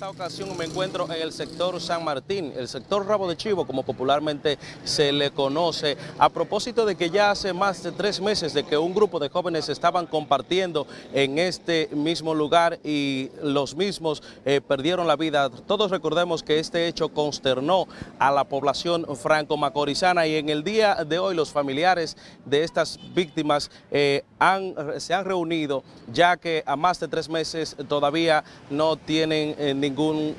esta ocasión me encuentro en el sector San Martín, el sector Rabo de Chivo, como popularmente se le conoce, a propósito de que ya hace más de tres meses de que un grupo de jóvenes estaban compartiendo en este mismo lugar y los mismos eh, perdieron la vida. Todos recordemos que este hecho consternó a la población franco-macorizana y en el día de hoy los familiares de estas víctimas eh, se han reunido ya que a más de tres meses todavía no tienen eh, ningún,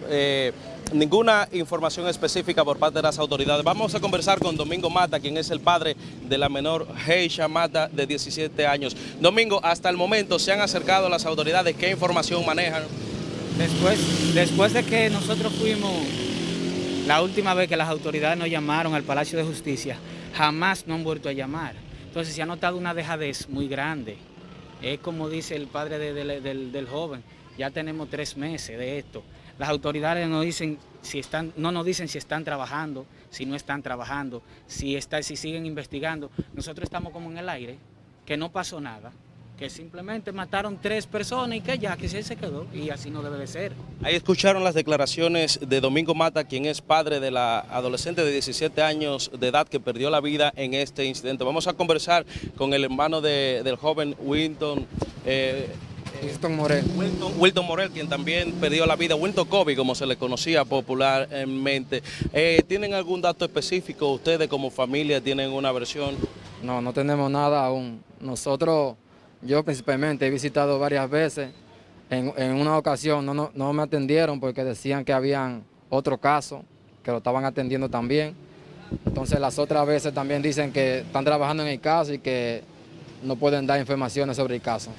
eh, ninguna información específica por parte de las autoridades. Vamos a conversar con Domingo Mata, quien es el padre de la menor Heisha Mata, de 17 años. Domingo, hasta el momento se han acercado las autoridades, ¿qué información manejan? Después, después de que nosotros fuimos, la última vez que las autoridades nos llamaron al Palacio de Justicia, jamás nos han vuelto a llamar. Entonces se ha notado una dejadez muy grande. Es como dice el padre del, joven, ya tenemos tres meses de esto. Las autoridades no, dicen si están, no nos dicen si están trabajando, si no están trabajando, si, está, si siguen investigando. Nosotros estamos como en el aire, que no pasó nada que simplemente mataron tres personas y que ya, que se quedó y así no debe de ser. Ahí escucharon las declaraciones de Domingo Mata, quien es padre de la adolescente de 17 años de edad que perdió la vida en este incidente. Vamos a conversar con el hermano del joven Winton. Eh, Wilton Morel. Wilton, Morel, quien también perdió la vida, Wilton Kobe, como se le conocía popularmente. Eh, ¿Tienen algún dato específico? ¿Ustedes como familia tienen una versión? No, no tenemos nada aún. Nosotros yo principalmente he visitado varias veces. En, una ocasión no, no, me atendieron porque decían que habían otro caso, que lo estaban atendiendo también. Entonces las otras veces también dicen que están trabajando en el caso y que no pueden dar informaciones sobre el caso.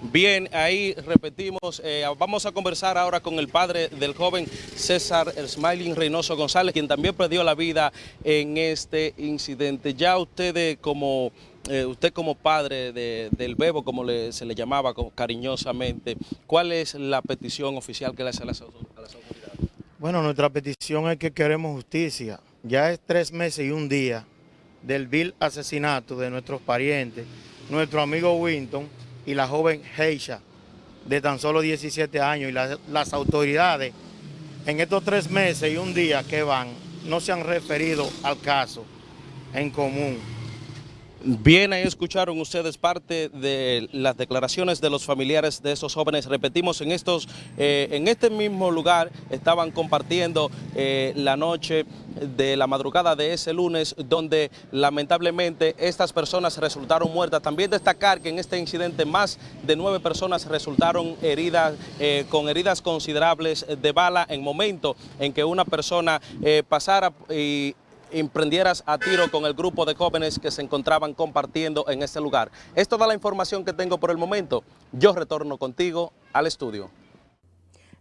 Bien, ahí repetimos, eh, vamos a conversar ahora con el padre del joven César Smiling Reynoso González, quien también perdió la vida en este incidente. Ya ustedes como eh, usted como padre del bebo, como se le llamaba cariñosamente, ¿cuál es la petición oficial que le hace a las, autoridades? Bueno, nuestra petición es que queremos justicia. Ya es tres meses y un día del vil asesinato de nuestros parientes, nuestro amigo Winton y la joven Heisha, de tan solo 17 años, y las autoridades en estos tres meses y un día que van, no se han referido al caso en común. Bien, ahí escucharon ustedes parte de las declaraciones de los familiares de esos jóvenes. Repetimos, en, estos, eh, en este mismo lugar estaban compartiendo eh, la noche de la madrugada de ese lunes, donde lamentablemente estas personas resultaron muertas. También destacar que en este incidente más de nueve personas resultaron heridas, eh, con heridas considerables de bala en momento en que una persona pasara y emprendieras a tiro con el grupo de jóvenes que se encontraban compartiendo en este lugar. Es toda la información que tengo por el momento. Yo retorno contigo al estudio.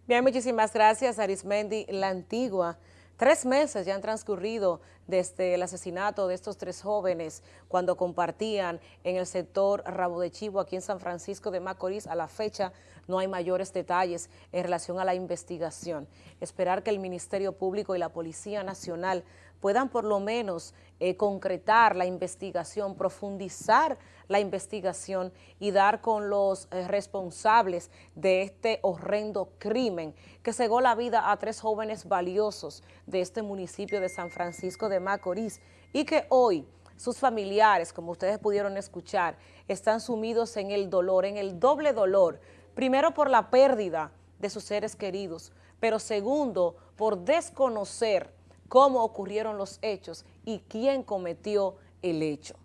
Bien, muchísimas gracias Arismendi, la antigua. Tres meses ya han transcurrido desde el asesinato de estos tres jóvenes cuando compartían en el sector Rabo de Chivo aquí en San Francisco de Macorís. A la fecha no hay mayores detalles en relación a la investigación. Esperar que el Ministerio Público y la Policía Nacional puedan por lo menos eh, concretar la investigación, profundizar la investigación y dar con los eh, responsables de este horrendo crimen que cegó la vida a tres jóvenes valiosos de este municipio de San Francisco Macorís y que hoy sus familiares, como ustedes pudieron escuchar, están sumidos en el dolor, en el doble dolor, primero por la pérdida de sus seres queridos, pero segundo, por desconocer cómo ocurrieron los hechos y quién cometió el hecho.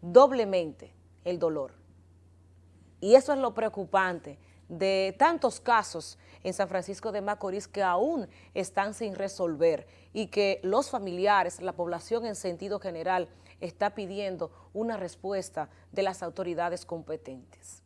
Doblemente el dolor. Y eso es lo preocupante de tantos casos en San Francisco de Macorís que aún están sin resolver y que los familiares, la población en sentido general, está pidiendo una respuesta de las autoridades competentes.